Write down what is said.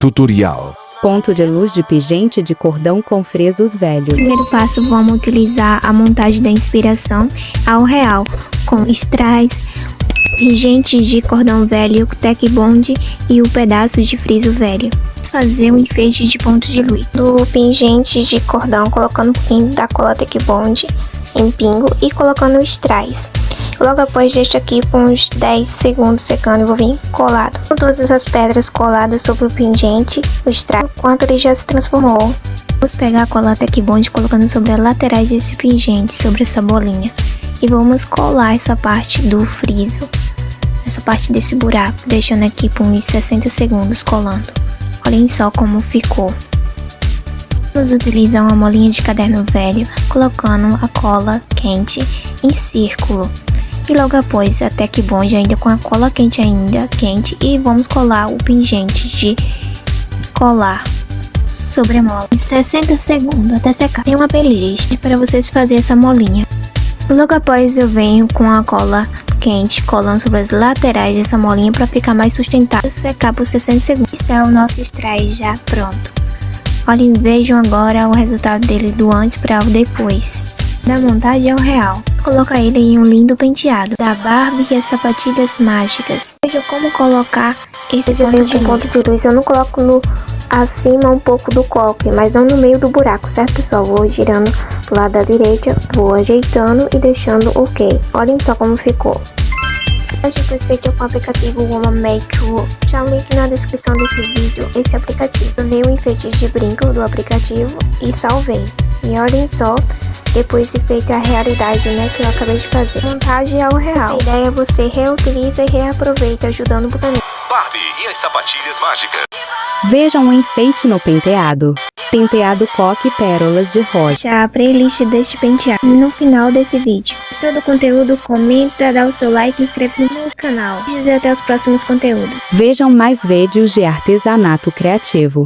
Tutorial. Ponto de luz de pingente de cordão com fresos velhos. Primeiro passo, vamos utilizar a montagem da inspiração ao real, com strass, pingentes de cordão velho, tech bond e o pedaço de friso velho. Vamos fazer um enfeite de ponto de luz. Do pingente de cordão, colocando o fim da cola tech bond em pingo e colocando o strass. Logo após deixo aqui por uns 10 segundos secando e vou vir colado. Com todas as pedras coladas sobre o pingente, o strass, enquanto ele já se transformou. Vamos pegar a cola Tech Bond colocando sobre as laterais desse pingente, sobre essa bolinha. E vamos colar essa parte do friso, essa parte desse buraco, deixando aqui por uns 60 segundos colando. Olhem só como ficou. Vamos utilizar uma molinha de caderno velho, colocando a cola quente em círculo. E logo após a Tech Bond ainda com a cola quente ainda quente e vamos colar o pingente de colar sobre a mola em 60 segundos até secar. Tem uma playlist para vocês fazer essa molinha. Logo após eu venho com a cola quente colando sobre as laterais dessa molinha para ficar mais sustentável secar por 60 segundos. Isso é o nosso spray já pronto. Olhem, vejam agora o resultado dele do antes para o depois. Da montagem ao real. Coloca ele em um lindo penteado. Da Barbie e as sapatilhas mágicas. Veja como colocar esse ponto de, ponto de luz. Eu não coloco no acima um pouco do coque, mas não no meio do buraco, certo pessoal? Vou girando do lado da direita, vou ajeitando e deixando ok. Olhem só como ficou. Hoje foi feito com o aplicativo Woman Make. Já o link na descrição desse vídeo, esse aplicativo. Eu dei um enfeite de brinco do aplicativo e salvei. E olhem só, depois de feita a realidade, né, que eu acabei de fazer. Montagem ao real. A ideia é você reutiliza e reaproveita, ajudando o planeta. Barbie e as sapatilhas mágicas. Vejam um enfeite no penteado. Penteado coque pérolas de rosa. Já a playlist deste penteado no final desse vídeo. Gostou do conteúdo? Comenta, dá o seu like e inscreve-se no canal. E até os próximos conteúdos. Vejam mais vídeos de artesanato criativo.